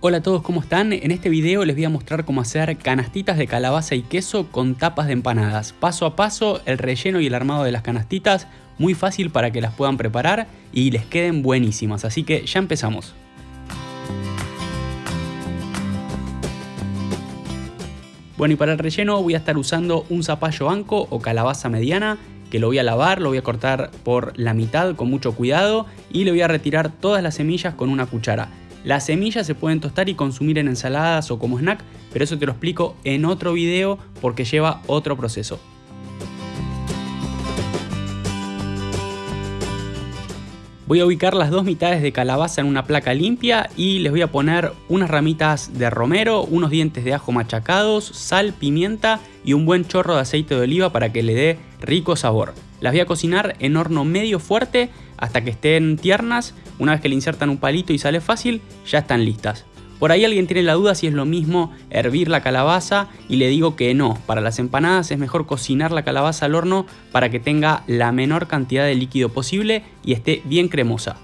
Hola a todos, ¿cómo están? En este video les voy a mostrar cómo hacer canastitas de calabaza y queso con tapas de empanadas. Paso a paso, el relleno y el armado de las canastitas, muy fácil para que las puedan preparar y les queden buenísimas, así que ya empezamos. Bueno y para el relleno voy a estar usando un zapallo anco o calabaza mediana que lo voy a lavar, lo voy a cortar por la mitad con mucho cuidado y le voy a retirar todas las semillas con una cuchara. Las semillas se pueden tostar y consumir en ensaladas o como snack, pero eso te lo explico en otro video porque lleva otro proceso. Voy a ubicar las dos mitades de calabaza en una placa limpia y les voy a poner unas ramitas de romero, unos dientes de ajo machacados, sal, pimienta y un buen chorro de aceite de oliva para que le dé rico sabor. Las voy a cocinar en horno medio fuerte hasta que estén tiernas. Una vez que le insertan un palito y sale fácil, ya están listas. Por ahí alguien tiene la duda si es lo mismo hervir la calabaza y le digo que no. Para las empanadas es mejor cocinar la calabaza al horno para que tenga la menor cantidad de líquido posible y esté bien cremosa.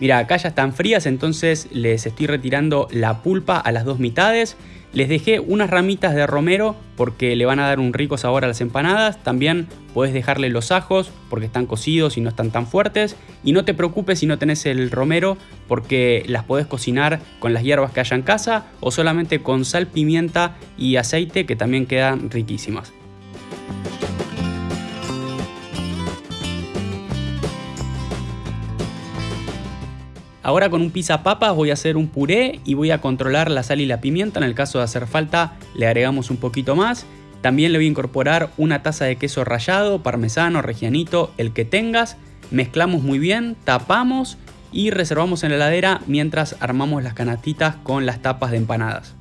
Mira, acá ya están frías, entonces les estoy retirando la pulpa a las dos mitades les dejé unas ramitas de romero porque le van a dar un rico sabor a las empanadas. También puedes dejarle los ajos porque están cocidos y no están tan fuertes. Y no te preocupes si no tenés el romero porque las podés cocinar con las hierbas que haya en casa o solamente con sal, pimienta y aceite que también quedan riquísimas. Ahora con un pizza papas voy a hacer un puré y voy a controlar la sal y la pimienta. En el caso de hacer falta le agregamos un poquito más. También le voy a incorporar una taza de queso rallado, parmesano, regianito, el que tengas. Mezclamos muy bien, tapamos y reservamos en la heladera mientras armamos las canastitas con las tapas de empanadas.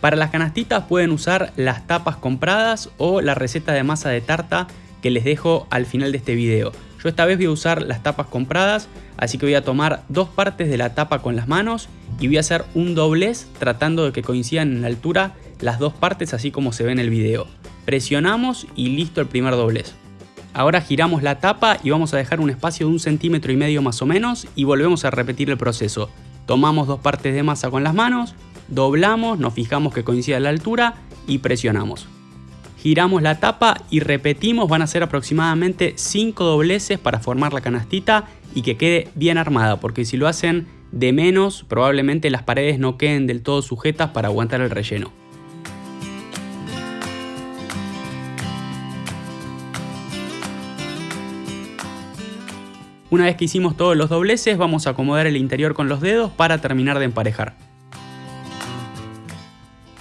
Para las canastitas pueden usar las tapas compradas o la receta de masa de tarta que les dejo al final de este video. Yo esta vez voy a usar las tapas compradas, así que voy a tomar dos partes de la tapa con las manos y voy a hacer un doblez tratando de que coincidan en la altura las dos partes así como se ve en el video. Presionamos y listo el primer doblez. Ahora giramos la tapa y vamos a dejar un espacio de un centímetro y medio más o menos y volvemos a repetir el proceso. Tomamos dos partes de masa con las manos, doblamos, nos fijamos que coincida la altura y presionamos giramos la tapa y repetimos, van a ser aproximadamente 5 dobleces para formar la canastita y que quede bien armada, porque si lo hacen de menos, probablemente las paredes no queden del todo sujetas para aguantar el relleno. Una vez que hicimos todos los dobleces, vamos a acomodar el interior con los dedos para terminar de emparejar.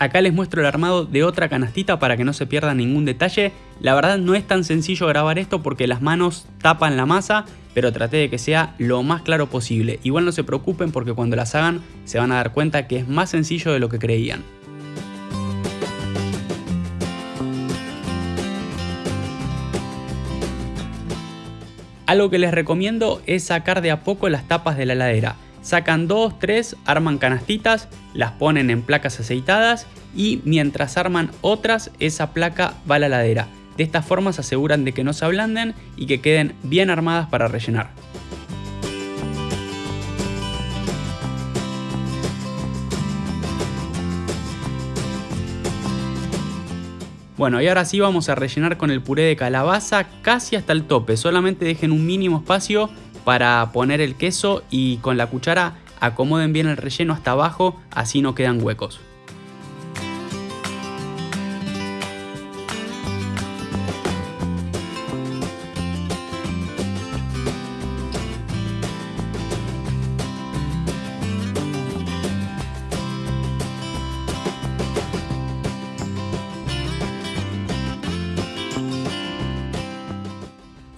Acá les muestro el armado de otra canastita para que no se pierda ningún detalle. La verdad no es tan sencillo grabar esto porque las manos tapan la masa, pero traté de que sea lo más claro posible. Igual no se preocupen porque cuando las hagan se van a dar cuenta que es más sencillo de lo que creían. Algo que les recomiendo es sacar de a poco las tapas de la heladera. Sacan dos, tres, arman canastitas, las ponen en placas aceitadas y mientras arman otras, esa placa va a la ladera. De esta forma se aseguran de que no se ablanden y que queden bien armadas para rellenar. Bueno, y ahora sí vamos a rellenar con el puré de calabaza casi hasta el tope. Solamente dejen un mínimo espacio para poner el queso y con la cuchara acomoden bien el relleno hasta abajo, así no quedan huecos.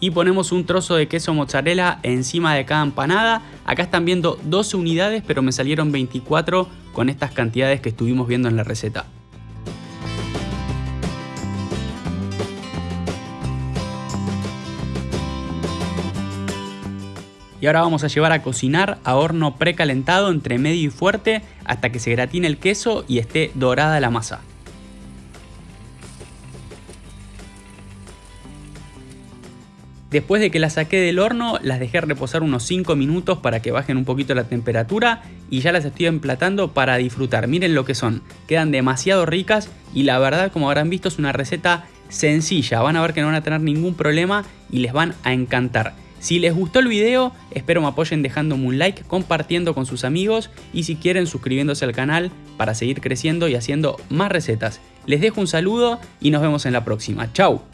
Y ponemos un trozo de queso mozzarella encima de cada empanada. Acá están viendo 12 unidades, pero me salieron 24 con estas cantidades que estuvimos viendo en la receta. Y ahora vamos a llevar a cocinar a horno precalentado entre medio y fuerte hasta que se gratine el queso y esté dorada la masa. Después de que las saqué del horno, las dejé reposar unos 5 minutos para que bajen un poquito la temperatura y ya las estoy emplatando para disfrutar. Miren lo que son, quedan demasiado ricas y la verdad como habrán visto es una receta sencilla. Van a ver que no van a tener ningún problema y les van a encantar. Si les gustó el video, espero me apoyen dejándome un like, compartiendo con sus amigos y si quieren suscribiéndose al canal para seguir creciendo y haciendo más recetas. Les dejo un saludo y nos vemos en la próxima. ¡Chao!